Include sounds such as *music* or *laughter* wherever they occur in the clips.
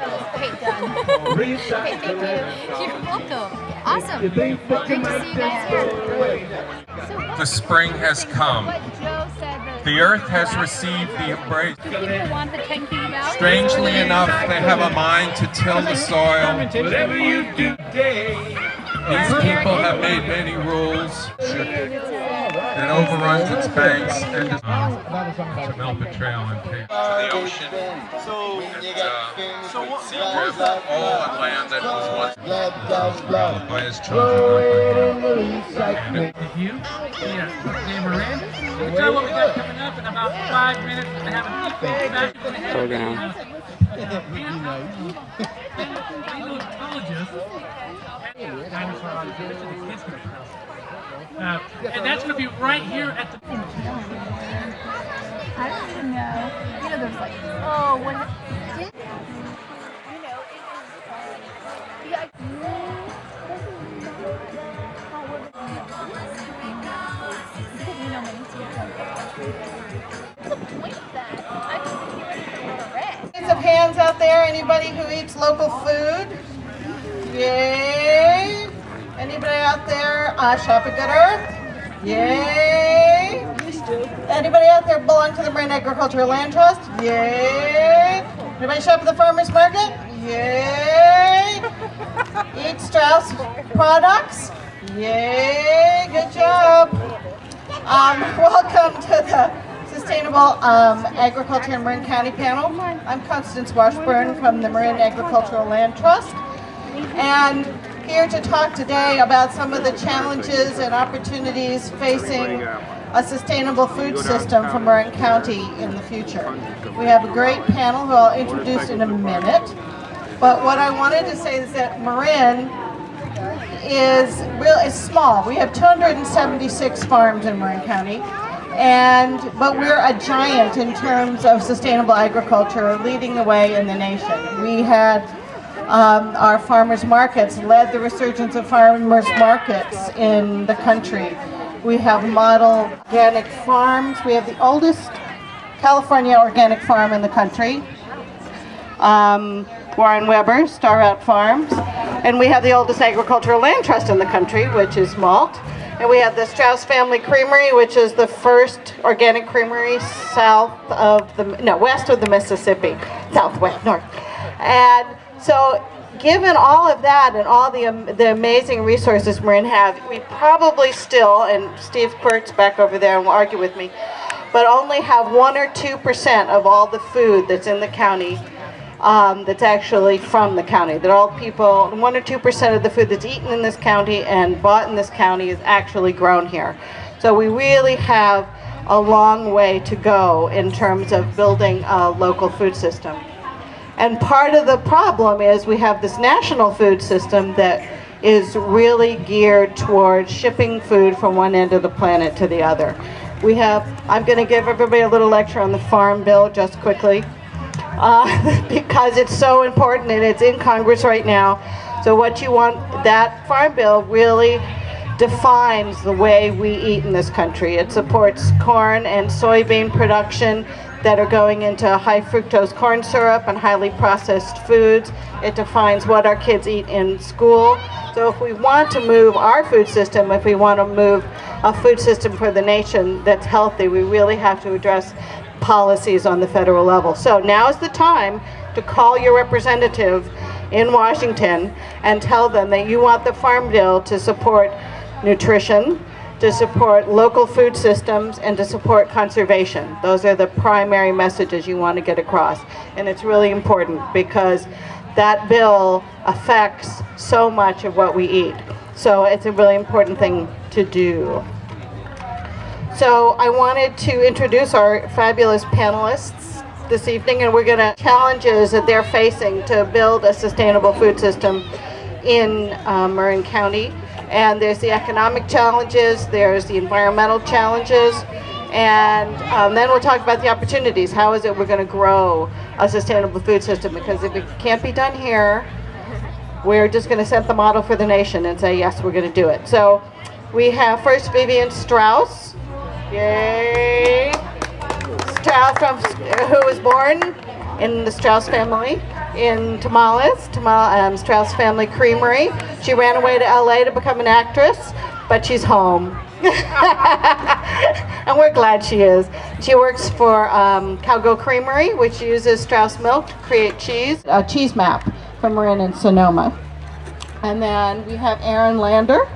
Okay, done. okay, thank you. You're welcome. Awesome. Great to see you guys here. The spring has come. what Joe said that The earth has received the embrace. do people want the 10 key valley? Strangely enough, they have a mind to till the soil. Whatever you do today. These people have made many rules that overruns its banks and is Melba Trail and to the ocean. So, And, uh, so what, all on land that was once developed by his children. You? Yeah. Dave Moran. We'll tell what we got coming up in about five minutes. We're gonna have a feedback. Slow down. *laughs* Uh, and that's going to be right here at the. I don't even know. You know, there's like, oh, when. Did, you know, it is. Yeah. Hands of hands out there, anybody who eats local food? Yay! Anybody out there uh, shop at Good Earth? Yay! Anybody out there belong to the Marin Agricultural Land Trust? Yay! Anybody shop at the Farmers Market? Yay! Eat Strauss products? Yay! Good job! Um, *laughs* welcome to the Sustainable um, Agriculture in Marin County panel. I'm Constance Washburn from the Marin Agricultural Land Trust. And here to talk today about some of the challenges and opportunities facing a sustainable food system for Marin County in the future. We have a great panel who I'll introduce in a minute. But what I wanted to say is that Marin is real is small. We have 276 farms in Marin County. And but we're a giant in terms of sustainable agriculture, leading the way in the nation. We had um, our farmers markets led the resurgence of farmers markets in the country. We have model organic farms. We have the oldest California organic farm in the country. Um, Warren Weber, Star Farms. And we have the oldest agricultural land trust in the country, which is Malt. And we have the Strauss Family Creamery, which is the first organic creamery south of the, no, west of the Mississippi, southwest, north. And so given all of that and all the, um, the amazing resources Marin have, we probably still, and Steve Quirt's back over there and will argue with me, but only have one or two percent of all the food that's in the county um, that's actually from the county. That all people, one or two percent of the food that's eaten in this county and bought in this county is actually grown here. So we really have a long way to go in terms of building a local food system. And part of the problem is we have this national food system that is really geared towards shipping food from one end of the planet to the other. We have, I'm going to give everybody a little lecture on the Farm Bill just quickly *laughs* uh, because it's so important and it's in Congress right now. So what you want, that Farm Bill really defines the way we eat in this country. It supports corn and soybean production that are going into high fructose corn syrup and highly processed foods. It defines what our kids eat in school. So if we want to move our food system, if we want to move a food system for the nation that's healthy, we really have to address policies on the federal level. So now is the time to call your representative in Washington and tell them that you want the Farm Bill to support nutrition, to support local food systems, and to support conservation. Those are the primary messages you want to get across. And it's really important because that bill affects so much of what we eat. So it's a really important thing to do. So I wanted to introduce our fabulous panelists this evening, and we're going to challenges that they're facing to build a sustainable food system in uh, Marin County. And there's the economic challenges, there's the environmental challenges, and um, then we'll talk about the opportunities. How is it we're going to grow a sustainable food system? Because if it can't be done here, we're just going to set the model for the nation and say, yes, we're going to do it. So we have first Vivian Strauss. Yay! Strauss from, who was born in the Strauss family in Tomales, Tamal, um, Strauss Family Creamery. She ran away to LA to become an actress, but she's home. *laughs* and we're glad she is. She works for um, Creamery, which uses Strauss milk to create cheese, a cheese map from Marin and Sonoma. And then we have Aaron Lander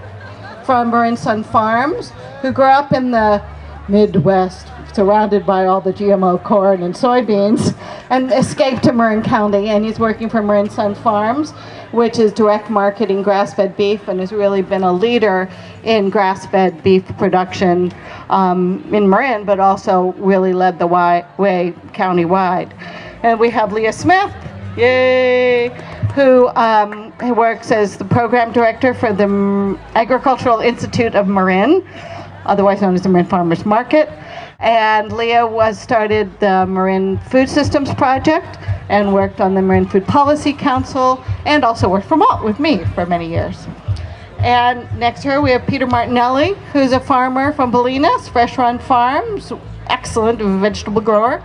from Marin Sun Farms, who grew up in the Midwest, surrounded by all the GMO corn and soybeans, and escaped to Marin County. And he's working for Marin Sun Farms, which is direct marketing grass-fed beef, and has really been a leader in grass-fed beef production um, in Marin, but also really led the way county-wide. And we have Leah Smith, yay, who, um, who works as the program director for the Agricultural Institute of Marin, otherwise known as the Marin Farmers Market. And Leah was started the Marin Food Systems Project and worked on the Marin Food Policy Council and also worked for Malt with me for many years. And next to her we have Peter Martinelli, who's a farmer from Bolinas, Fresh Run Farms, excellent vegetable grower,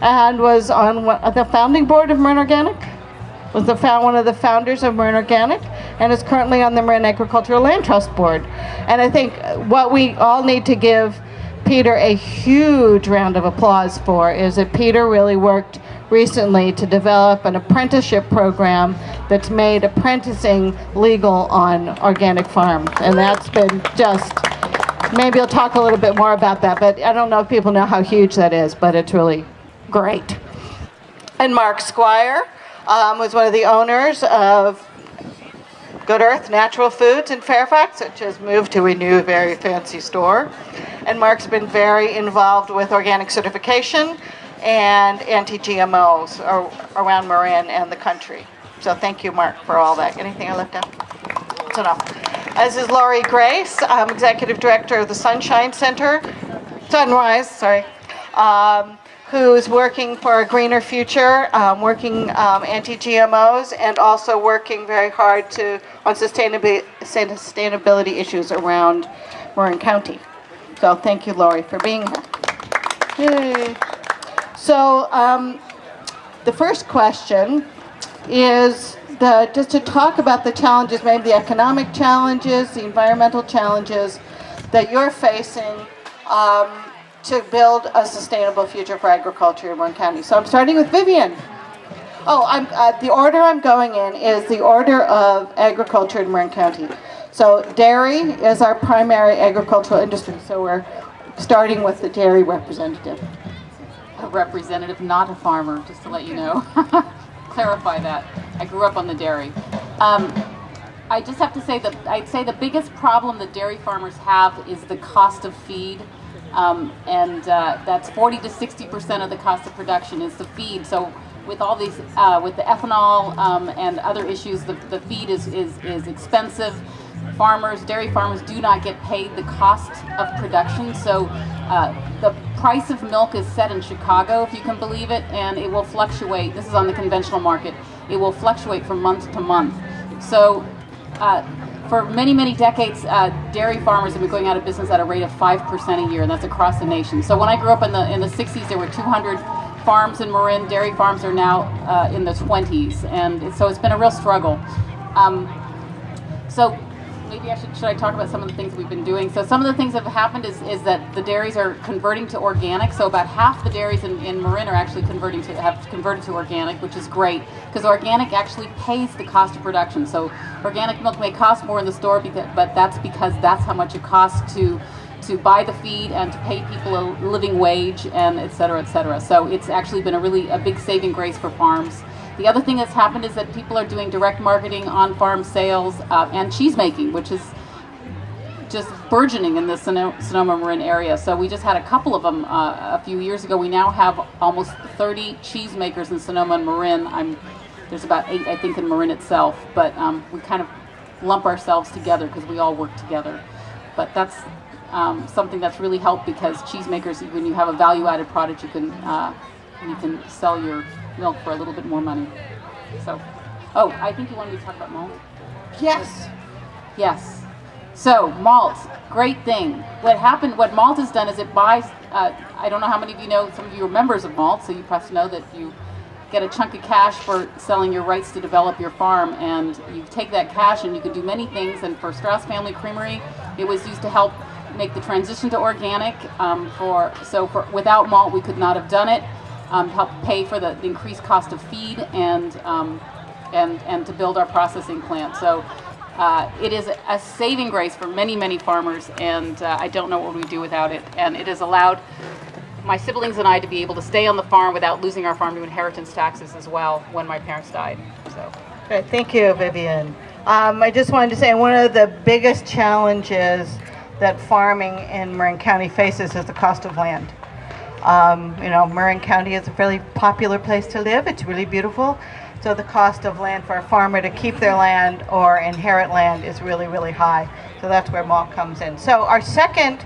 and was on uh, the founding board of Marin Organic, was the found, one of the founders of Marin Organic, and is currently on the Marin Agricultural Land Trust Board. And I think uh, what we all need to give Peter a huge round of applause for is that Peter really worked recently to develop an apprenticeship program that's made apprenticing legal on organic farms. And that's been just, maybe I'll talk a little bit more about that, but I don't know if people know how huge that is, but it's really great. And Mark Squire um, was one of the owners of Good Earth Natural Foods in Fairfax, which has moved to a new, very fancy store. And Mark's been very involved with organic certification and anti-GMOs around Marin and the country. So thank you, Mark, for all that. Anything I left out? That's enough. This is Laurie Grace, I'm Executive Director of the Sunshine Center, Sunrise, sorry, um, who's working for a greener future, um, working um, anti-GMOs, and also working very hard to on sustainability, sustainability issues around Marin County. So thank you, Laurie, for being here. Yay. So um, the first question is the, just to talk about the challenges, maybe the economic challenges, the environmental challenges that you're facing um, to build a sustainable future for agriculture in Marin County. So I'm starting with Vivian. Oh, uh, the order I'm going in is the order of agriculture in Marin County. So dairy is our primary agricultural industry, so we're starting with the dairy representative a representative, not a farmer, just to let you know. *laughs* Clarify that. I grew up on the dairy. Um, I just have to say that I'd say the biggest problem that dairy farmers have is the cost of feed. Um, and uh, that's 40 to 60% of the cost of production is the feed. So with all these, uh, with the ethanol um, and other issues, the, the feed is, is, is expensive. Farmers, dairy farmers do not get paid the cost of production. So uh, the price of milk is set in Chicago, if you can believe it, and it will fluctuate. This is on the conventional market. It will fluctuate from month to month. So uh, for many, many decades, uh, dairy farmers have been going out of business at a rate of 5% a year, and that's across the nation. So when I grew up in the, in the 60s, there were 200 farms in Marin. Dairy farms are now uh, in the 20s, and so it's been a real struggle. Um, so maybe I should, should I talk about some of the things we've been doing? So some of the things that have happened is, is that the dairies are converting to organic. So about half the dairies in, in Marin are actually converting to, have converted to organic, which is great because organic actually pays the cost of production. So organic milk may cost more in the store, because, but that's because that's how much it costs to to buy the feed and to pay people a living wage and et cetera, et cetera. So it's actually been a really a big saving grace for farms. The other thing that's happened is that people are doing direct marketing, on-farm sales, uh, and cheese making, which is just burgeoning in the Sonoma Marin area. So we just had a couple of them uh, a few years ago. We now have almost 30 cheesemakers in Sonoma and Marin. I'm, there's about eight, I think, in Marin itself, but um, we kind of lump ourselves together because we all work together. But that's um, something that's really helped because cheesemakers, when you have a value-added product, you can uh, you can sell your milk for a little bit more money. So, oh, I think you wanted me to talk about malt? Yes. Yes. So, malt, great thing. What happened, what malt has done is it buys, uh, I don't know how many of you know, some of you are members of malt, so you perhaps know that you get a chunk of cash for selling your rights to develop your farm, and you take that cash and you can do many things. And for Strauss Family Creamery, it was used to help make the transition to organic. Um, for so for without malt, we could not have done it. Um, help pay for the, increased cost of feed and um, and and to build our processing plant. So. Uh, it is a saving grace for many, many farmers, and uh, I don't know what we would do without it. And it has allowed my siblings and I to be able to stay on the farm without losing our farm to inheritance taxes as well when my parents died. So. Thank you, Vivian. Um, I just wanted to say one of the biggest challenges that farming in Marin County faces is the cost of land. Um, you know, Marin County is a fairly popular place to live. It's really beautiful. So the cost of land for a farmer to keep their land or inherit land is really, really high. So that's where malt comes in. So our second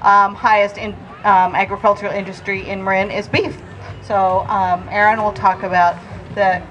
um, highest in, um, agricultural industry in Marin is beef. So um, Aaron will talk about the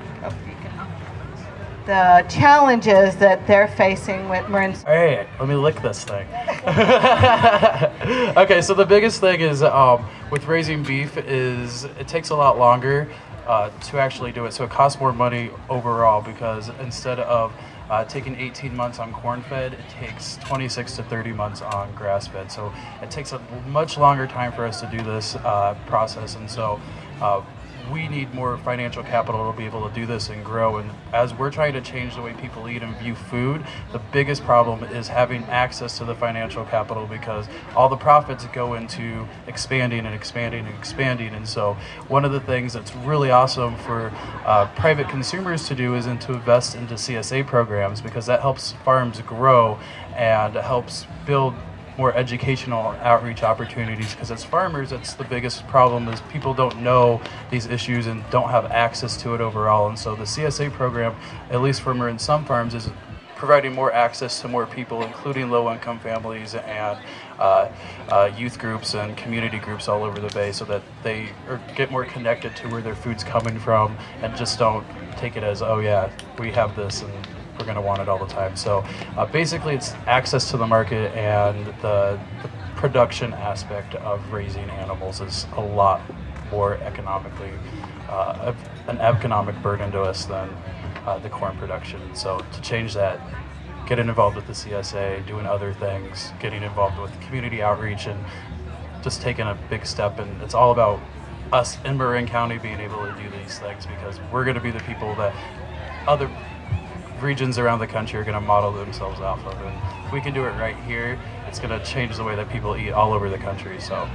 the challenges that they're facing with Marin. Hey, let me lick this thing. *laughs* okay, so the biggest thing is um, with raising beef is it takes a lot longer uh, to actually do it. So it costs more money overall because instead of uh, taking 18 months on corn fed, it takes 26 to 30 months on grass fed. So it takes a much longer time for us to do this uh, process. And so uh, we need more financial capital to be able to do this and grow. And as we're trying to change the way people eat and view food, the biggest problem is having access to the financial capital because all the profits go into expanding and expanding and expanding. And so one of the things that's really awesome for uh, private consumers to do is to invest into CSA programs because that helps farms grow and helps build more educational outreach opportunities because as farmers it's the biggest problem is people don't know these issues and don't have access to it overall. And so the CSA program at least for in some farms is providing more access to more people including low-income families and uh, uh, youth groups and community groups all over the bay so that they are, get more connected to where their food's coming from and just don't take it as oh yeah we have this and we're going to want it all the time. So uh, basically, it's access to the market and the, the, production aspect of raising animals is a lot more economically uh, an economic burden to us than uh, the corn production. So to change that, getting involved with the CSA, doing other things, getting involved with community outreach, and just taking a big step. And it's all about us in Marin County being able to do these things because we're going to be the people that other regions around the country are going to model themselves off of. And if we can do it right here, it's going to change the way that people eat all over the country. So,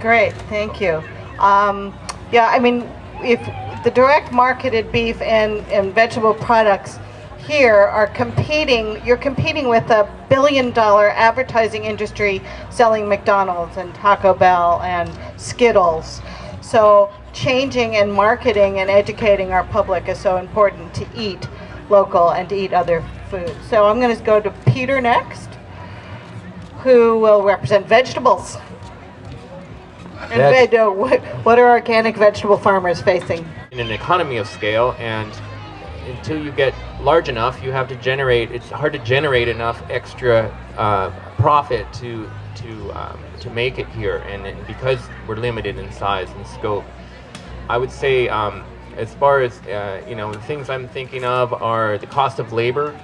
great, thank you. Um, yeah, I mean, if the direct marketed beef and, and vegetable products here are competing, you're competing with a billion dollar advertising industry selling McDonald's and Taco Bell and Skittles. So changing and marketing and educating our public is so important to eat local and to eat other foods. So I'm going to go to Peter next, who will represent vegetables. And veg, uh, what, what are organic vegetable farmers facing? In an economy of scale, and until you get large enough, you have to generate. It's hard to generate enough extra uh, profit to to um, to make it here, and, and, because we're limited in size and scope, I would say um, as far as uh, you know, the things I'm thinking of are the cost of labor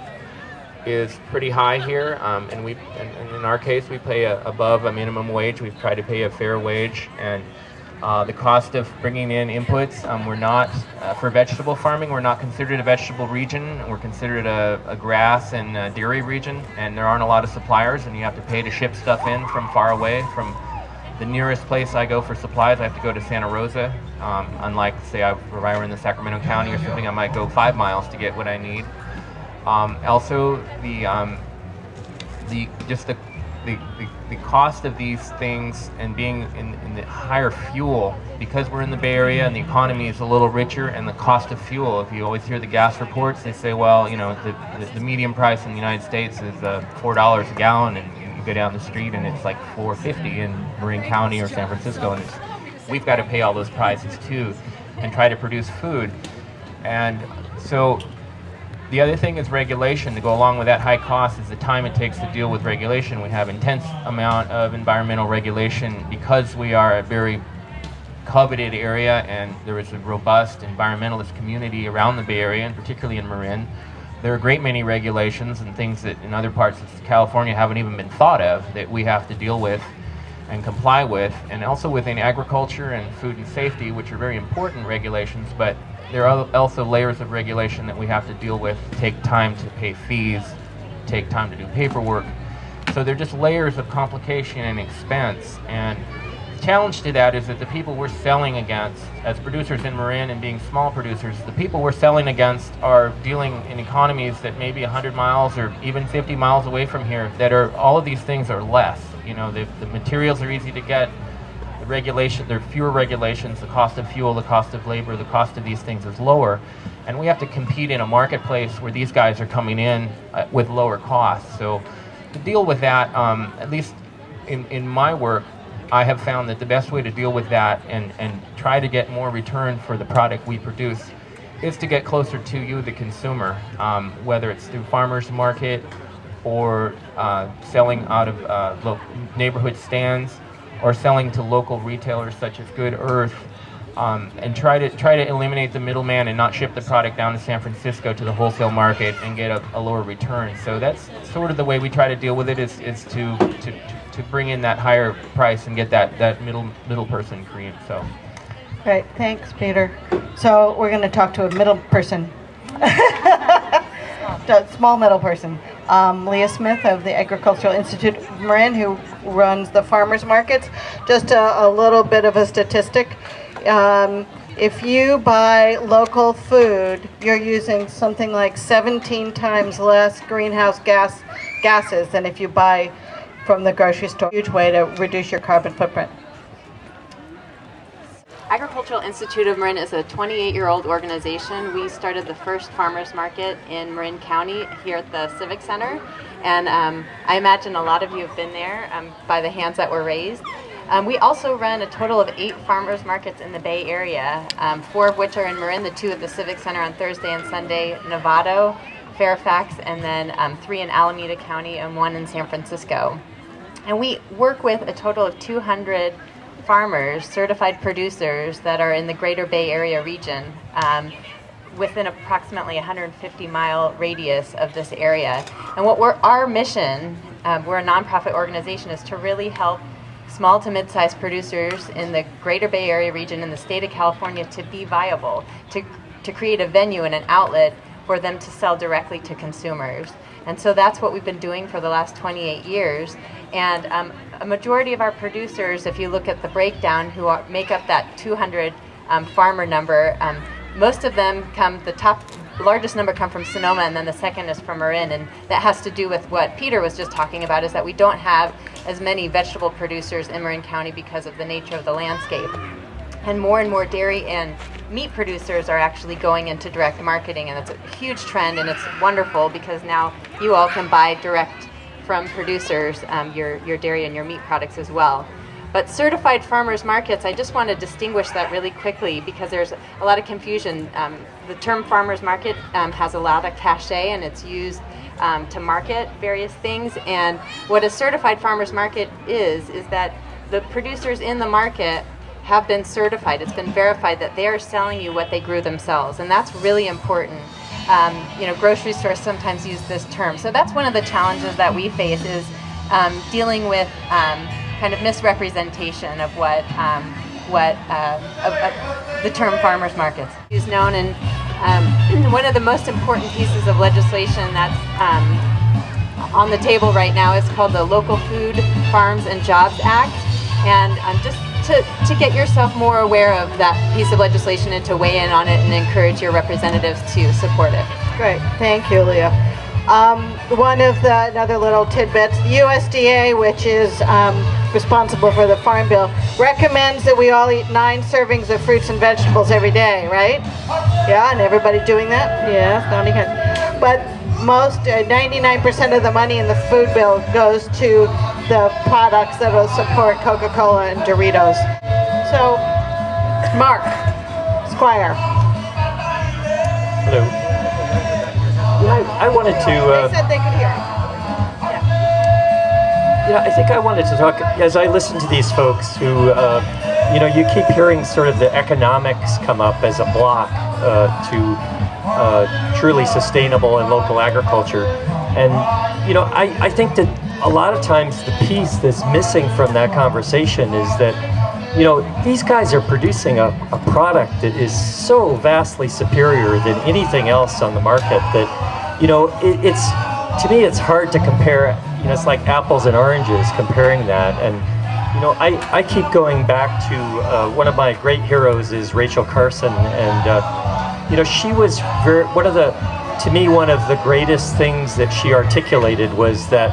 is pretty high here, um, and we, and, and, in our case, we pay a, above a minimum wage. We've tried to pay a fair wage, and uh, the cost of bringing in inputs, um, we're not uh, for vegetable farming. We're not considered a vegetable region. We're considered a, a grass and a dairy region, and there aren't a lot of suppliers, and you have to pay to ship stuff in from far away from the nearest place I go for supplies, I have to go to Santa Rosa. Um, unlike, say, I, if I were in the Sacramento County or something, I might go five miles to get what I need. Um, also, the um, the just the, the, the, the, cost of these things and being in, in the higher fuel because we're in the Bay Area and the economy is a little richer and the cost of fuel. If you always hear the gas reports, they say, well, you know, the, the, the median price in the United States is uh, four dollars a gallon, and you go down the street and it's like 450 in Marin County or San Francisco, and we've got to pay all those prices too, and try to produce food. And so the other thing is regulation. To go along with that high cost is the time it takes to deal with regulation. We have intense amount of environmental regulation because we are a very coveted area, and there is a robust environmentalist community around the Bay Area, and particularly in Marin. There are a great many regulations and things that in other parts of California haven't even been thought of that we have to deal with and comply with, and also within agriculture and food and safety, which are very important regulations, but there are also layers of regulation that we have to deal with, take time to pay fees, take time to do paperwork. So they're just layers of complication and expense. And challenge to that is that the people we're selling against, as producers in Marin and being small producers, the people we're selling against are dealing in economies that may be 100 miles or even 50 miles away from here that are, all of these things are less. You know, the, the materials are easy to get, the regulation, there are fewer regulations, the cost of fuel, the cost of labor, the cost of these things is lower. And we have to compete in a marketplace where these guys are coming in uh, with lower costs. So to deal with that, um, at least in, in my work, I have found that the best way to deal with that and, and try to get more return for the product we produce is to get closer to you, the consumer, um, whether it's through farmers market or uh, selling out of uh, neighborhood stands or selling to local retailers such as Good Earth, um, and try to try to eliminate the middleman and not ship the product down to San Francisco to the wholesale market and get a, a lower return. So that's sort of the way we try to deal with it is, is to, to, to bring in that higher price and get that, that middle middle person cream. So Great, thanks, Peter. So we're going to talk to a middle person, *laughs* small middle person. Um, Leah Smith of the Agricultural Institute of Marin, who runs the farmers markets. Just a, a little bit of a statistic. Um, if you buy local food, you're using something like 17 times less greenhouse gas gases than if you buy from the grocery store. Huge way to reduce your carbon footprint. Agricultural Institute of Marin is a 28-year-old organization. We started the first farmers market in Marin County here at the Civic Center, and um, I imagine a lot of you have been there um, by the hands that were raised. Um, we also run a total of eight farmers markets in the Bay Area, um, four of which are in Marin, the two at the Civic Center on Thursday and Sunday, Novato, Fairfax, and then um, three in Alameda County and one in San Francisco. And we work with a total of 200 farmers, certified producers that are in the greater Bay Area region um, within approximately 150 mile radius of this area. And what we're, our mission, um, we're a nonprofit organization, is to really help small to mid-sized producers in the greater Bay Area region in the state of California to be viable, to, to create a venue and an outlet for them to sell directly to consumers. And so that's what we've been doing for the last 28 years. And um, a majority of our producers, if you look at the breakdown, who are, make up that 200 um, farmer number, um, most of them come, the top largest number come from Sonoma and then the second is from Marin and that has to do with what Peter was just talking about is that we don't have as many vegetable producers in Marin County because of the nature of the landscape. And more and more dairy and meat producers are actually going into direct marketing and that's a huge trend and it's wonderful because now you all can buy direct from producers um, your, your dairy and your meat products as well. But certified farmers markets, I just want to distinguish that really quickly because there's a lot of confusion. Um, the term farmers market um, has a lot of cachet and it's used um, to market various things. And what a certified farmers market is, is that the producers in the market have been certified. It's been verified that they are selling you what they grew themselves. And that's really important. Um, you know, grocery stores sometimes use this term. So that's one of the challenges that we face is um, dealing with um, kind of misrepresentation of what um, what uh, of, of the term farmers markets is known. And um, *clears throat* one of the most important pieces of legislation that's um, on the table right now is called the Local Food Farms and Jobs Act. And um, just to, to get yourself more aware of that piece of legislation and to weigh in on it and encourage your representatives to support it. Great, thank you, Leah. Um, one of the another little tidbits, the USDA, which is um, responsible for the Farm Bill, recommends that we all eat nine servings of fruits and vegetables every day, right? Yeah, and everybody doing that? Yes, not again. But most, 99% uh, of the money in the food bill goes to the products that will support Coca-Cola and Doritos. So, Mark Squire. Hello. I, I wanted to. Uh, they said they could hear. Yeah, I think I wanted to talk as I listen to these folks who uh, you know, you keep hearing sort of the economics come up as a block uh, to uh, truly sustainable and local agriculture. And, you know, I, I think that a lot of times the piece that's missing from that conversation is that, you know, these guys are producing a, a product that is so vastly superior than anything else on the market that, you know, it, it's, to me, it's hard to compare, you know, it's like apples and oranges comparing that. And, you know, I, I keep going back to uh, one of my great heroes is Rachel Carson. And, uh, you know, she was very, one of the, to me, one of the greatest things that she articulated was that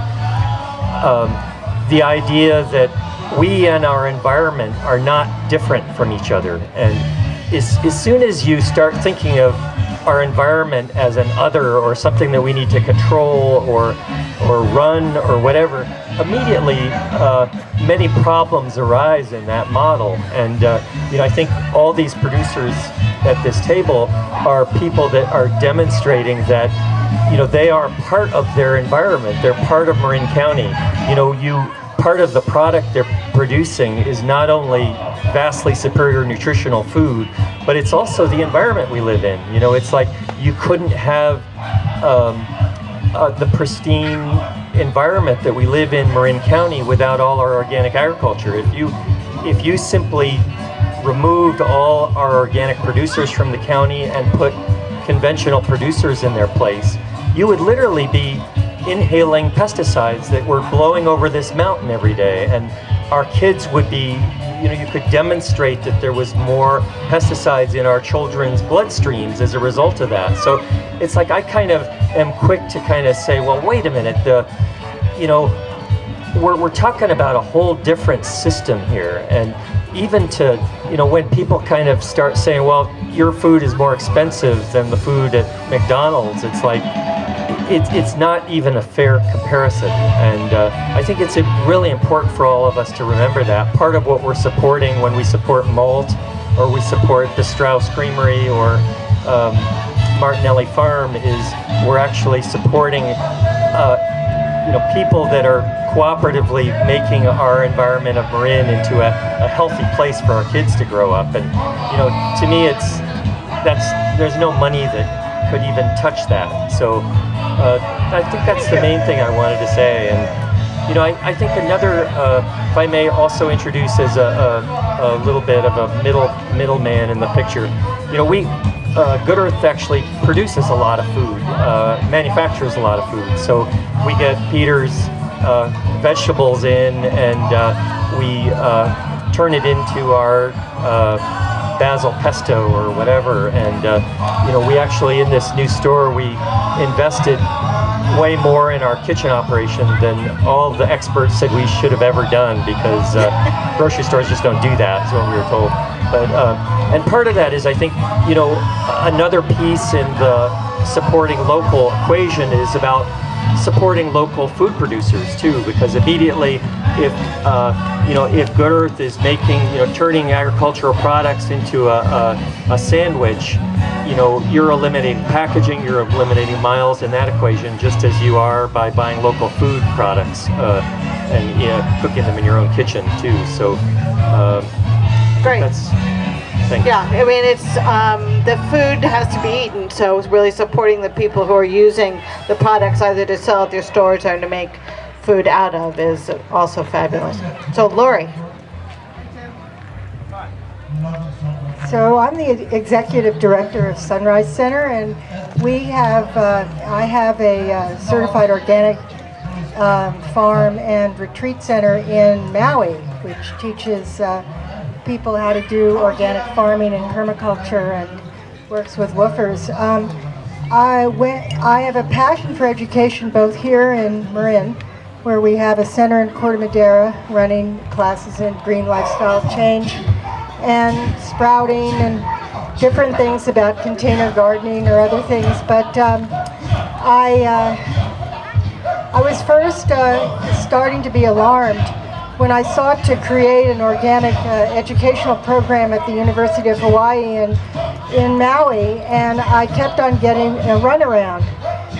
um, the idea that we and our environment are not different from each other. And as, as soon as you start thinking of our environment as an other or something that we need to control or or run or whatever, immediately uh, many problems arise in that model. And uh, you know, I think all these producers at this table are people that are demonstrating that you know they are part of their environment. They're part of Marin County. You know, you part of the product they're producing is not only vastly superior nutritional food, but it's also the environment we live in. You know, it's like you couldn't have um, uh, the pristine environment that we live in Marin County without all our organic agriculture. If you, if you simply removed all our organic producers from the county and put conventional producers in their place, you would literally be inhaling pesticides that were blowing over this mountain every day. And our kids would be, you know, you could demonstrate that there was more pesticides in our children's bloodstreams as a result of that. So it's like I kind of am quick to kind of say, well, wait a minute, the, you know, we're, we're talking about a whole different system here. And even to, you know, when people kind of start saying, well, your food is more expensive than the food at McDonald's, it's like, it, it's not even a fair comparison. And uh, I think it's really important for all of us to remember that. Part of what we're supporting when we support Malt, or we support the Strauss Creamery, or um, Martinelli Farm, is we're actually supporting uh, you know, people that are cooperatively making our environment of Marin into a, a healthy place for our kids to grow up. And, you know, to me, it's, that's, there's no money that could even touch that. So uh, I think that's the main thing I wanted to say. And, you know, I, I think another, uh, if I may also introduce as a, a, a, little bit of a middle middleman in the picture, you know, we, uh, Good Earth actually produces a lot of food, uh, manufactures a lot of food. So we get Peter's uh, vegetables in and uh, we uh, turn it into our uh, basil pesto or whatever. And, you know, we actually, in this new store, we invested way more in our kitchen operation than all the experts said we should have ever done because uh, *laughs* grocery stores just don't do that, is what we were told. But uh, and part of that is I think you know another piece in the supporting local equation is about supporting local food producers too, because immediately if uh, you know if Good Earth is making you know turning agricultural products into a, a, a sandwich, you know you're eliminating packaging, you're eliminating miles in that equation, just as you are by buying local food products uh, and you know, cooking them in your own kitchen too. So uh, Great. That's Thanks. Yeah, I mean, it's um, the food has to be eaten, so it's really supporting the people who are using the products either to sell at their stores or to make food out of is also fabulous. So, Lori. So I'm the executive director of Sunrise Center, and we have uh, I have a uh, certified organic um, farm and retreat center in Maui, which teaches. Uh, people how to do organic farming and permaculture and works with WWOOFers. Um, I, went, I have a passion for education both here in Marin, where we have a center in Corte Madera running classes in green lifestyle change and sprouting and different things about container gardening or other things. But um, I, uh, I was first uh, starting to be alarmed when I sought to create an organic uh, educational program at the University of Hawaii in, in Maui, and I kept on getting a runaround.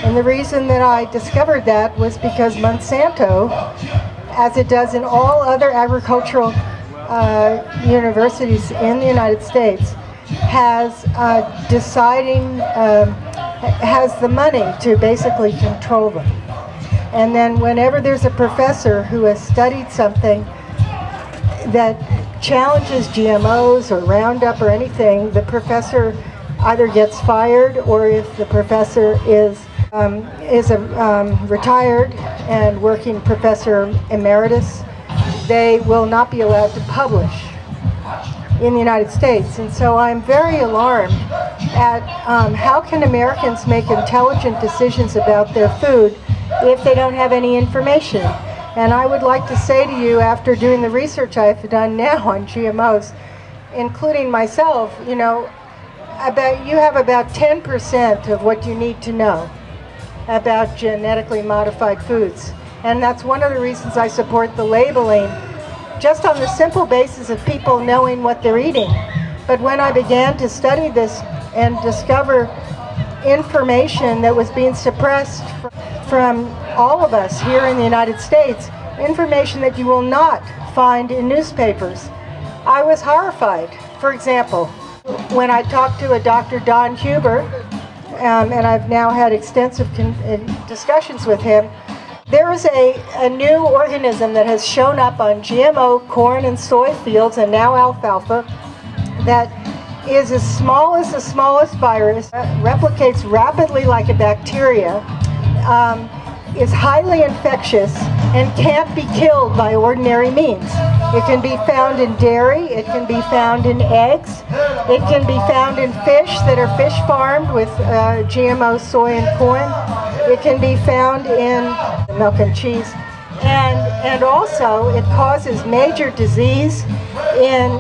And the reason that I discovered that was because Monsanto, as it does in all other agricultural uh, universities in the United States has uh, deciding, um, has the money to basically control them. And then whenever there's a professor who has studied something that challenges GMOs or Roundup or anything, the professor either gets fired or if the professor is um, is a um, retired and working professor emeritus, they will not be allowed to publish in the United States. And so I'm very alarmed at um, how can Americans make intelligent decisions about their food if they don't have any information. And I would like to say to you, after doing the research I've done now on GMOs, including myself, you know, about you have about 10% of what you need to know about genetically modified foods. And that's one of the reasons I support the labeling, just on the simple basis of people knowing what they're eating. But when I began to study this and discover information that was being suppressed from all of us here in the United States, information that you will not find in newspapers, I was horrified. For example, when I talked to a Dr. Don Huber, um, and I've now had extensive uh, discussions with him, there is a, a new organism that has shown up on GMO corn and soy fields and now alfalfa that is as small as the smallest virus, replicates rapidly like a bacteria, um, is highly infectious, and can't be killed by ordinary means. It can be found in dairy, it can be found in eggs, it can be found in fish that are fish farmed with uh, GMO soy and corn. It can be found in milk and cheese. And, and also it causes major disease in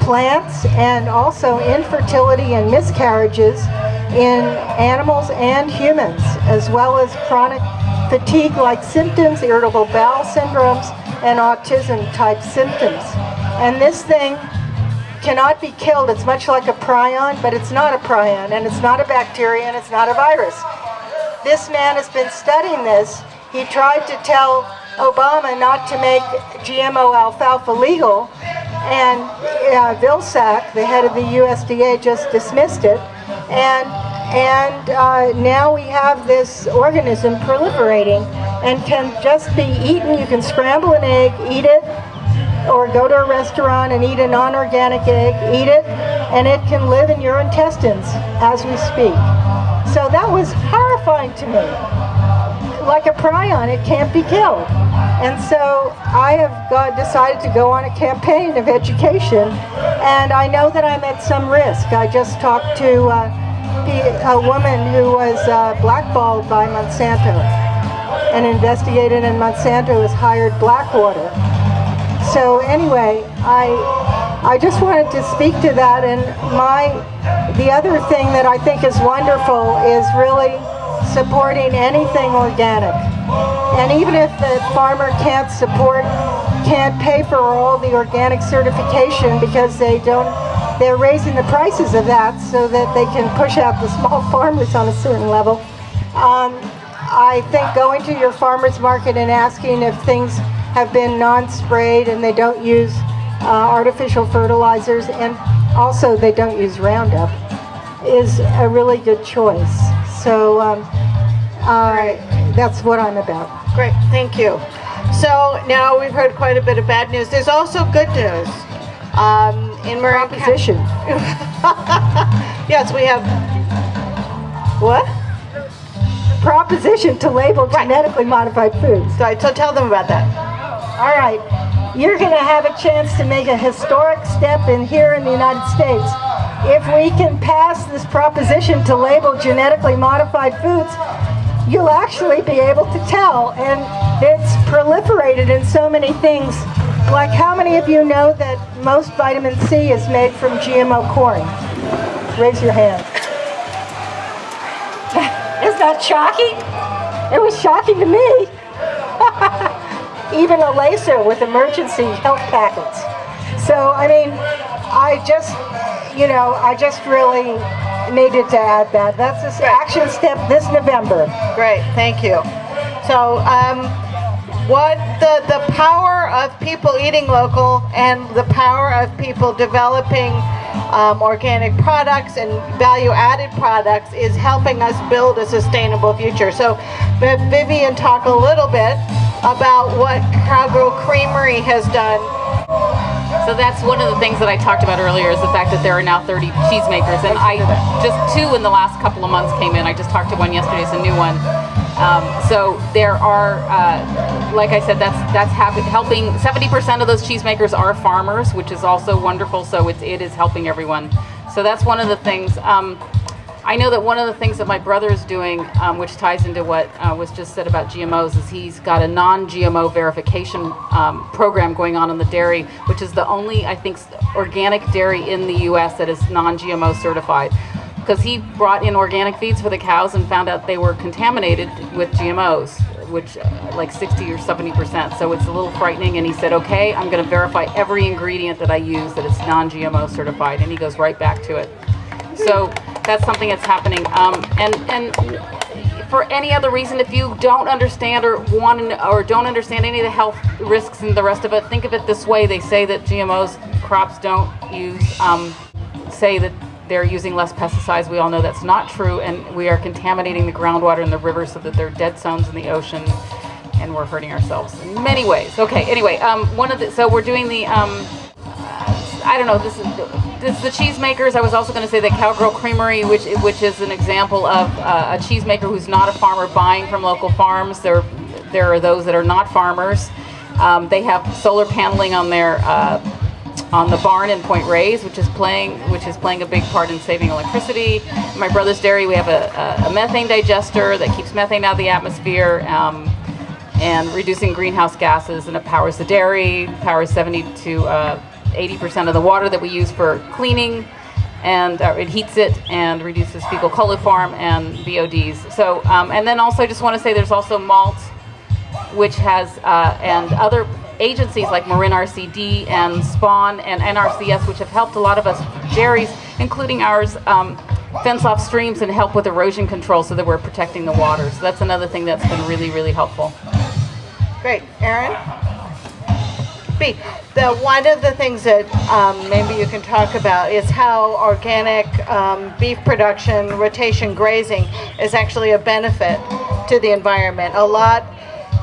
plants and also infertility and miscarriages in animals and humans, as well as chronic fatigue-like symptoms, irritable bowel syndromes, and autism-type symptoms. And this thing cannot be killed. It's much like a prion, but it's not a prion, and it's not a bacteria, and it's not a virus. This man has been studying this. He tried to tell Obama not to make GMO alfalfa legal, and uh, Vilsack, the head of the USDA, just dismissed it. And, and uh, now we have this organism proliferating and can just be eaten. You can scramble an egg, eat it, or go to a restaurant and eat a non-organic egg, eat it, and it can live in your intestines as we speak. So that was horrifying to me. Like a prion, it can't be killed. And so I have got, decided to go on a campaign of education, and I know that I'm at some risk. I just talked to uh, a woman who was uh, blackballed by Monsanto and investigated, and Monsanto has hired Blackwater. So anyway, I I just wanted to speak to that, and my the other thing that I think is wonderful is really supporting anything organic. And even if the farmer can't support, can't pay for all the organic certification because they don't, they're raising the prices of that so that they can push out the small *laughs* farmers on a certain level. Um, I think going to your farmer's market and asking if things have been non-sprayed and they don't use uh, artificial fertilizers and also they don't use Roundup is a really good choice. So um, uh, that's what I'm about. Great, thank you. So now we've heard quite a bit of bad news. There's also good news. Um, in Marin Proposition. *laughs* yes, we have. What? Proposition to label genetically modified foods. Right, so tell them about that. All right. You're going to have a chance to make a historic step in here in the United States. If we can pass this proposition to label genetically modified foods, you'll actually be able to tell. And it's proliferated in so many things. Like how many of you know that most vitamin C is made from GMO corn? Raise your hand. *laughs* Is that shocking? It was shocking to me. *laughs* Even a laser with emergency health packets. So, I mean, I just, you know, I just really needed to add that. That's this action step this November. Great, thank you. So, um, what the, the power of people eating local and the power of people developing um, organic products and value-added products is helping us build a sustainable future. So Vivian talk a little bit about what Cowgirl Creamery has done so that's one of the things that I talked about earlier is the fact that there are now 30 cheesemakers, and I just two in the last couple of months came in. I just talked to one yesterday; it's a new one. Um, so there are, uh, like I said, that's that's helping. 70% of those cheesemakers are farmers, which is also wonderful. So it's, it is helping everyone. So that's one of the things. Um, I know that one of the things that my brother is doing, um, which ties into what uh, was just said about GMOs, is he's got a non-GMO verification um, program going on in the dairy, which is the only, I think, organic dairy in the U.S. that is non-GMO certified. Because he brought in organic feeds for the cows and found out they were contaminated with GMOs, which uh, like 60 or 70 percent. So it's a little frightening. And he said, "Okay, I'm going to verify every ingredient that I use that it's non-GMO certified," and he goes right back to it. So that's something that's happening. Um, and and for any other reason, if you don't understand or want or don't understand any of the health risks and the rest of it, think of it this way: they say that GMOs crops don't use, um, say that they're using less pesticides. We all know that's not true, and we are contaminating the groundwater in the rivers so that they're dead zones in the ocean, and we're hurting ourselves in many ways. Okay, anyway, um, one of the so we're doing the. Um, I don't know. This is this is the cheesemakers. I was also going to say the Cowgirl Creamery, which which is an example of uh, a cheesemaker who's not a farmer buying from local farms. There there are those that are not farmers. Um, they have solar paneling on their uh, on the barn in Point Reyes, which is playing which is playing a big part in saving electricity. My brother's dairy, we have a, a, a, methane digester that keeps methane out of the atmosphere. Um, and reducing greenhouse gases, and it powers the dairy, powers 72 uh, 80% of the water that we use for cleaning and uh, it heats it and reduces fecal coliform and BODs. So, um, and then also I just want to say there's also malt, which has, uh, and other agencies like Marin RCD and Spawn and NRCS, which have helped a lot of us dairies, including ours, um, fence off streams and help with erosion control so that we're protecting the water. So that's another thing that's been really, really helpful. Great. Aaron? B. The, one of the things that um, maybe you can talk about is how organic um, beef production, rotation grazing, is actually a benefit to the environment. A lot,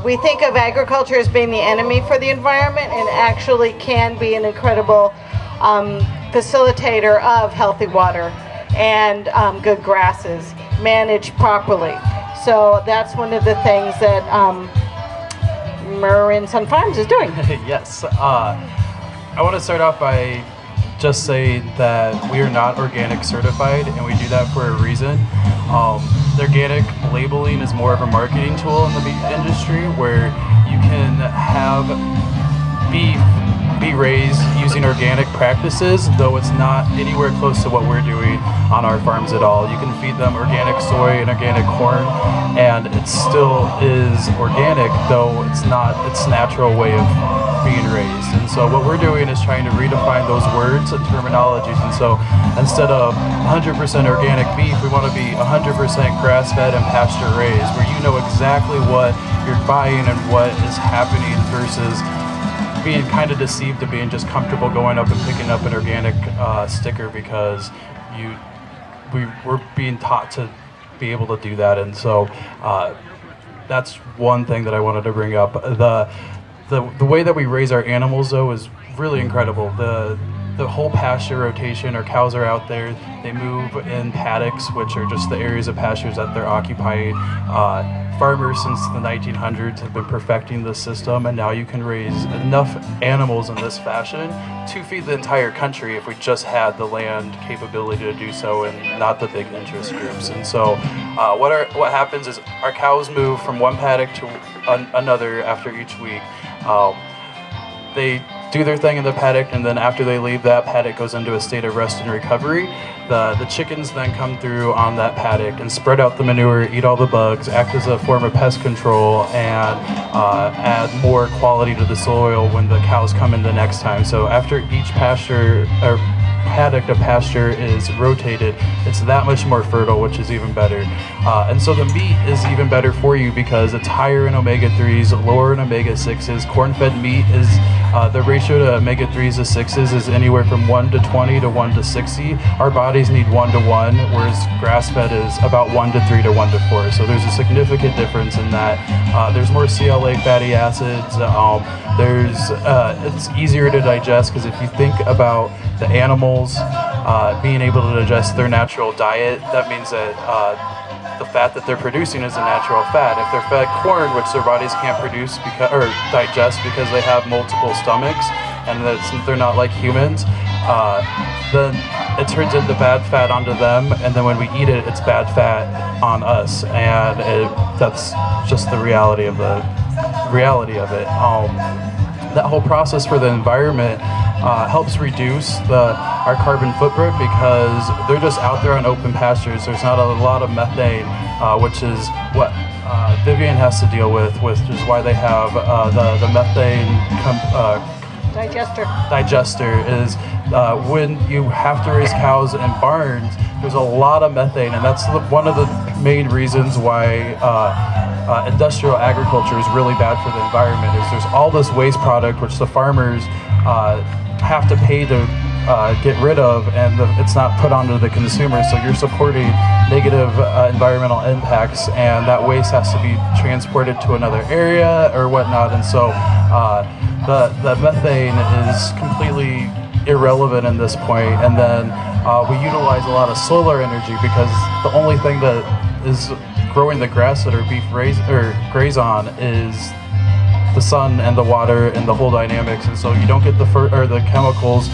we think of agriculture as being the enemy for the environment and actually can be an incredible um, facilitator of healthy water and um, good grasses managed properly. So that's one of the things that um, Marin Sun Farms is doing. *laughs* yes. Uh, I want to start off by just saying that we are not organic certified and we do that for a reason. Um, the organic labeling is more of a marketing tool in the meat industry where you can have beef be raised using organic practices, though it's not anywhere close to what we're doing on our farms at all. You can feed them organic soy and organic corn, and it still is organic, though it's not its natural way of being raised. And so what we're doing is trying to redefine those words and terminologies. And so instead of 100% organic beef, we want to be 100% grass-fed and pasture-raised, where you know exactly what you're buying and what is happening versus being kind of deceived to being just comfortable going up and picking up an organic uh, sticker because you we we're being taught to be able to do that, and so uh, that's one thing that I wanted to bring up. The the the way that we raise our animals though is really incredible. The the whole pasture rotation. Our cows are out there. They move in paddocks, which are just the areas of pastures that they're occupying. Uh, farmers since the 1900s have been perfecting the system, and now you can raise enough animals in this fashion to feed the entire country if we just had the land capability to do so and not the big interest groups. And so, uh, what are what happens is our cows move from one paddock to an, another after each week. Um, they do their thing in the paddock, and then after they leave, that paddock goes into a state of rest and recovery. The, the chickens then come through on that paddock and spread out the manure, eat all the bugs, act as a form of pest control, and uh, add more quality to the soil when the cows come in the next time. So after each pasture, or paddock to pasture is rotated, it's that much more fertile, which is even better. Uh, and so the meat is even better for you because it's higher in omega-3s, lower in omega-6s. Corn-fed meat is, uh, the ratio to omega-3s to 6s is anywhere from 1 to 20 to 1 to 60. Our bodies need 1 to 1, whereas grass-fed is about 1 to 3 to 1 to 4. So there's a significant difference in that. Uh, there's more CLA fatty acids. Um, there's, uh, it's easier to digest because if you think about the animals uh, being able to digest their natural diet, that means that uh, the fat that they're producing is a natural fat. If they're fed corn, which their bodies can't produce because or digest because they have multiple stomachs and they're not like humans, uh, then it turns into bad fat onto them, and then when we eat it, it's bad fat on us, and it, that's just the reality of the reality of it. Um, that whole process for the environment uh, helps reduce the our carbon footprint because they're just out there on open pastures. There's not a lot of methane, uh, which is what uh, Vivian has to deal with, which is why they have uh, the the methane. Com- Digester. digester is uh, when you have to raise cows in barns, there's a lot of methane, and that's the, one of the main reasons why uh, uh, industrial agriculture is really bad for the environment. Is there's all this waste product which the farmers uh, have to pay to uh, get rid of, and the, it's not put onto the consumer. So you're supporting negative uh, environmental impacts, and that waste has to be transported to another area or whatnot. And so uh, the the methane is completely irrelevant in this point. And then uh, we utilize a lot of solar energy because the only thing that is growing the grass that our beef raise or graze on is the sun and the water and the whole dynamics, and so you don't get the or the chemicals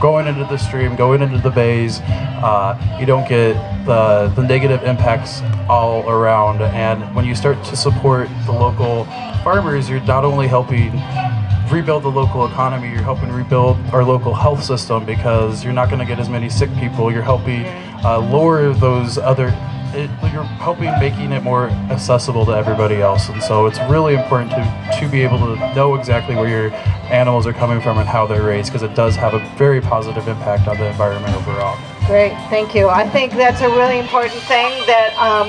going into the stream, going into the bays. Uh, you don't get the the negative impacts all around, and when you start to support the local farmers, you're not only helping rebuild the local economy, you're helping rebuild our local health system because you're not going to get as many sick people. You're helping uh, lower those other it, you're helping making it more accessible to everybody else and so it's really important to to be able to know exactly where your animals are coming from and how they're raised because it does have a very positive impact on the environment overall Great, thank you. I think that's a really important thing that um,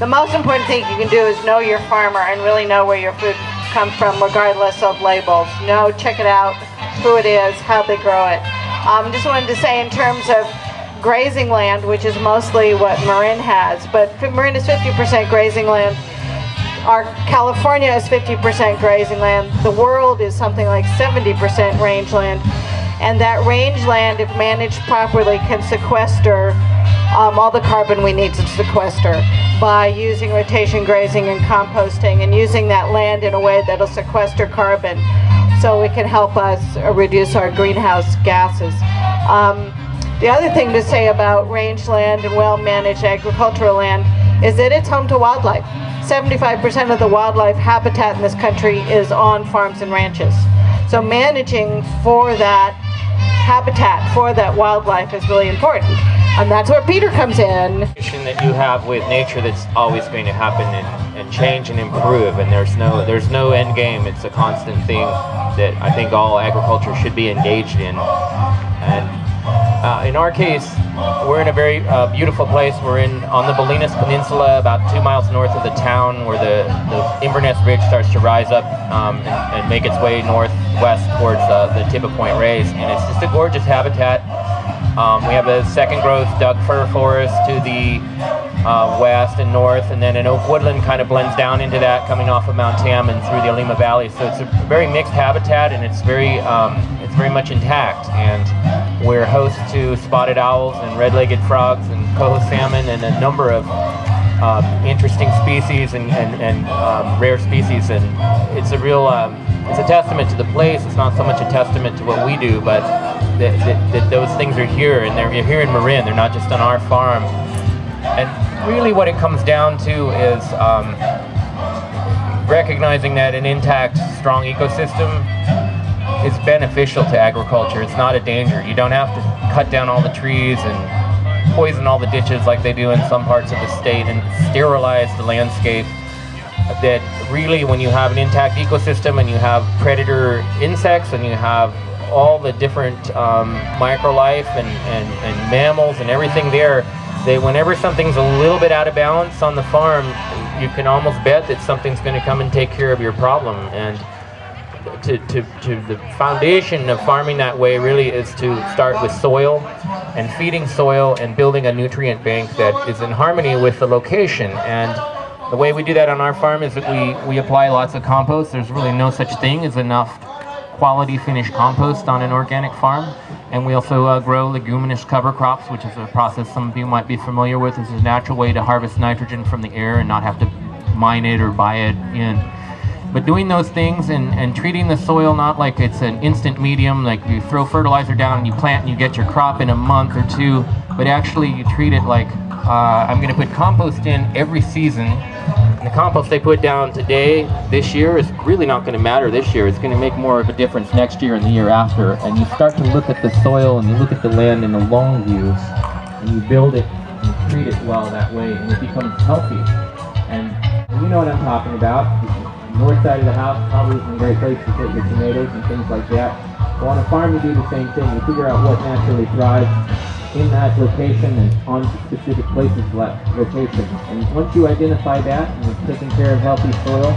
the most important thing you can do is know your farmer and really know where your food comes from regardless of labels. Know, check it out, who it is, how they grow it. Um, just wanted to say in terms of grazing land, which is mostly what Marin has, but Marin is 50% grazing land. Our California is 50% grazing land. The world is something like 70% rangeland. And that rangeland, if managed properly, can sequester um, all the carbon we need to sequester by using rotation grazing and composting and using that land in a way that'll sequester carbon so it can help us reduce our greenhouse gases. Um, the other thing to say about rangeland and well-managed agricultural land is that it's home to wildlife. 75% of the wildlife habitat in this country is on farms and ranches. So managing for that habitat, for that wildlife is really important. And that's where Peter comes in. that you have with nature that's always going to happen and, and change and improve and there's no there's no end game it's a constant thing that i think all agriculture should be engaged in and uh, in our case we're in a very uh, beautiful place we're in on the bolinas peninsula about two miles north of the town where the, the inverness ridge starts to rise up um, and, and make its way northwest towards uh, the tip of point reyes and it's just a gorgeous habitat um, we have a second growth Doug fir forest to the uh, west and north, and then an oak woodland kind of blends down into that, coming off of Mount Tam and through the Olema Valley. So it's a very mixed habitat, and it's very um, it's very much intact. And we're host to spotted owls and red-legged frogs and coho salmon and a number of um, interesting species and, and, and um, rare species. And it's a real um, it's a testament to the place. It's not so much a testament to what we do, but that, that, that those things are here, and they're here in Marin. They're not just on our farm. And really, what it comes down to is um, recognizing that an intact, strong ecosystem is beneficial to agriculture. It's not a danger. You don't have to cut down all the trees and poison all the ditches like they do in some parts of the state and sterilize the landscape. That really, when you have an intact ecosystem and you have predator insects and you have all the different um, microlife and, and, and mammals and everything there, that whenever something's a little bit out of balance on the farm, you can almost bet that something's going to come and take care of your problem. And to, to, to the foundation of farming that way really is to start with soil and feeding soil and building a nutrient bank that is in harmony with the location. And the way we do that on our farm is that we, we apply lots of compost. There's really no such thing as enough quality finished compost on an organic farm. And we also uh, grow leguminous cover crops, which is a process some of you might be familiar with. It's a natural way to harvest nitrogen from the air and not have to mine it or buy it in. But doing those things and, and treating the soil not like it's an instant medium, like you throw fertilizer down and you plant and you get your crop in a month or two, but actually you treat it like uh, I'm going to put compost in every season. And the compost they put down today, this year, is really not going to matter this year. It's going to make more of a difference next year and the year after. And you start to look at the soil and you look at the land in a long view, and you build it and treat it well that way, and it becomes healthy. And you know what I'm talking about north side of the house probably isn't a great place to put your tomatoes and things like that. On a farm you do the same thing. You figure out what naturally thrives in that location and on specific places that location. And once you identify that and you're taking care of healthy soil,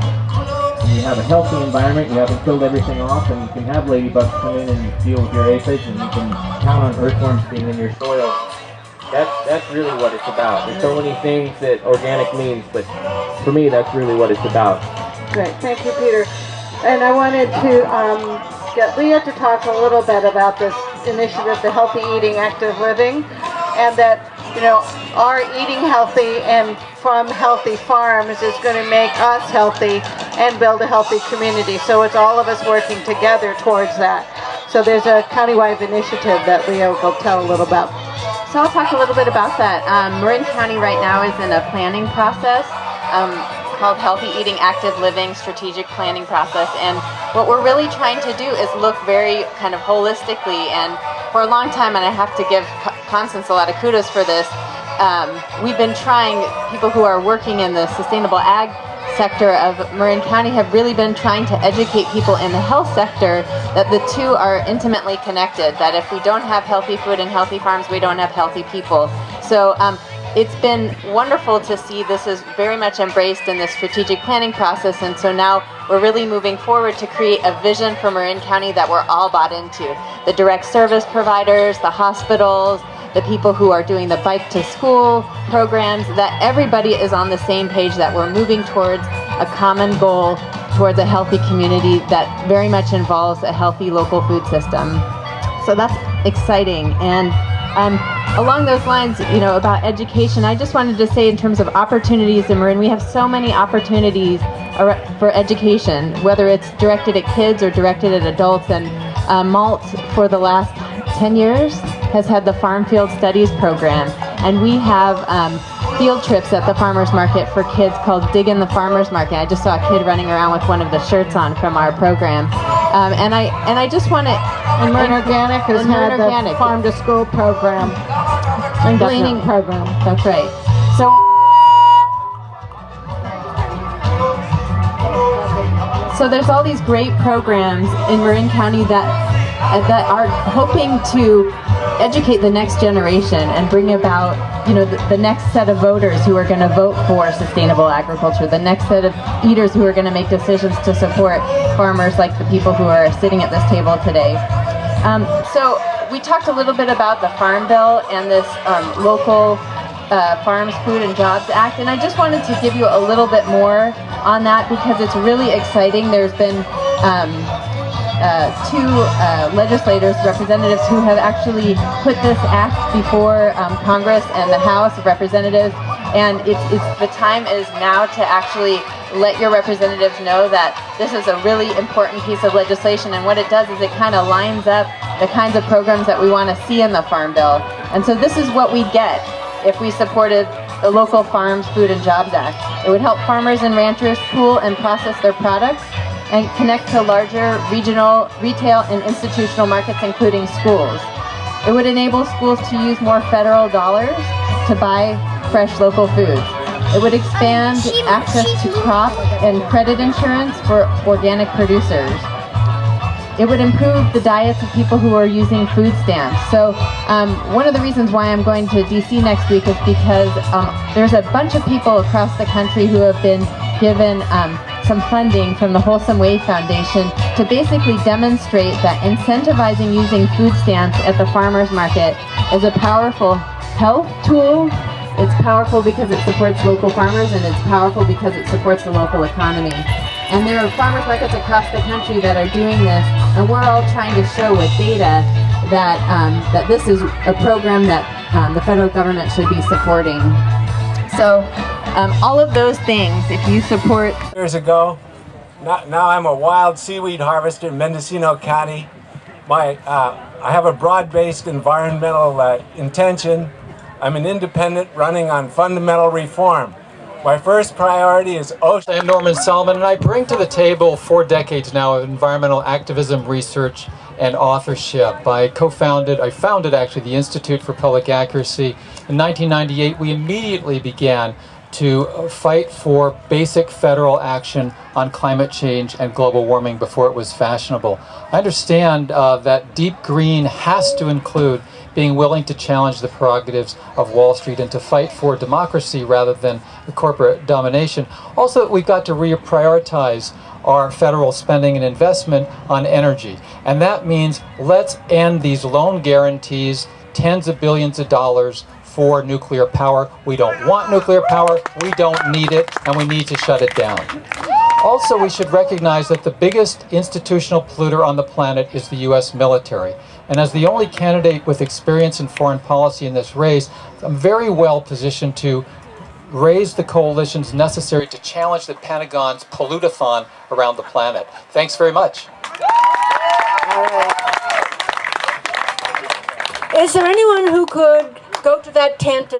and you have a healthy environment, you haven't killed everything off, and you can have ladybugs come in and deal with your aphids, and you can count on earthworms being in your soil. That's, that's really what it's about. There's so many things that organic means, but for me, that's really what it's about. Great, thank you, Peter. And I wanted to um, get Leah to talk a little bit about this initiative, the Healthy Eating Active Living, and that, you know, our eating healthy and from healthy farms is going to make us healthy and build a healthy community. So it's all of us working together towards that. So there's a countywide initiative that Leah will tell a little about. So I'll talk a little bit about that. Um, Marin County right now is in a planning process. Um, called Healthy Eating Active Living Strategic Planning Process. And what we're really trying to do is look very kind of holistically. And for a long time, and I have to give Constance a lot of kudos for this, um, we've been trying, people who are working in the sustainable ag sector of Marin County have really been trying to educate people in the health sector that the two are intimately connected, that if we don't have healthy food and healthy farms, we don't have healthy people. So um, it's been wonderful to see this is very much embraced in the strategic planning process and so now we're really moving forward to create a vision for Marin County that we're all bought into. The direct service providers, the hospitals, the people who are doing the bike to school programs, that everybody is on the same page that we're moving towards a common goal towards a healthy community that very much involves a healthy local food system. So that's exciting and um, along those lines, you know, about education, I just wanted to say in terms of opportunities in Marin, we have so many opportunities for education, whether it's directed at kids or directed at adults. And uh, Malt, for the last 10 years, has had the Farm Field Studies program. And we have um, field trips at the farmer's market for kids called Dig in the Farmer's Market. I just saw a kid running around with one of the shirts on from our program. Um, and I and I just want to... And Marin Organic has had the Farm to School program and gleaning program. That's right. So. So there's all these great programs in Marin County that that are hoping to educate the next generation and bring about, you know, the, the next set of voters who are going to vote for sustainable agriculture, the next set of eaters who are going to make decisions to support farmers like the people who are sitting at this table today. Um, so we talked a little bit about the Farm Bill and this um, local uh, Farms, Food and Jobs Act, and I just wanted to give you a little bit more on that because it's really exciting. There's been um, uh, two uh, legislators, representatives who have actually put this act before um, Congress and the House of Representatives, and it's, it's the time is now to actually let your representatives know that this is a really important piece of legislation and what it does is it kind of lines up the kinds of programs that we want to see in the Farm Bill. And so this is what we get if we supported the local Farms, Food and Jobs Act. It would help farmers and ranchers pool and process their products and connect to larger regional, retail, and institutional markets, including schools. It would enable schools to use more federal dollars to buy fresh local foods. It would expand access to crop and credit insurance for organic producers. it would improve the diets of people who are using food stamps. So um, one of the reasons why I'm going to DC next week is because um, there's a bunch of people across the country who have been given um, some funding from the Wholesome Wave Foundation to basically demonstrate that incentivizing using food stamps at the farmer's market is a powerful health tool. It's powerful because it supports local farmers and it's powerful because it supports the local economy. And there are farmers markets across the country that are doing this and we're all trying to show with data that, um, that this is a program that um, the federal government should be supporting. So um, all of those things, if you support Years ago, now, now I'm a wild seaweed harvester in Mendocino County. My, uh, I have a broad-based environmental uh, intention. I'm an independent running on fundamental reform. My first priority is ocean. I'm Norman Solomon, and I bring to the table four decades now of environmental activism research and authorship. I co-founded, I founded actually the Institute for Public Accuracy. In 1998, we immediately began to fight for basic federal action on climate change and global warming before it was fashionable. I understand uh, that deep green has to include being willing to challenge the prerogatives of Wall Street and to fight for democracy rather than corporate domination. Also, we've got to reprioritize our federal spending and investment on energy. And that means let's end these loan guarantees, tens of billions of dollars for nuclear power. We don't want nuclear power, we don't need it, and we need to shut it down. Also, we should recognize that the biggest institutional polluter on the planet is the U.S. military. And as the only candidate with experience in foreign policy in this race, I'm very well positioned to raise the coalitions necessary to challenge the Pentagon's pollutathon around the planet. Thanks very much. Is there anyone who could go to that tent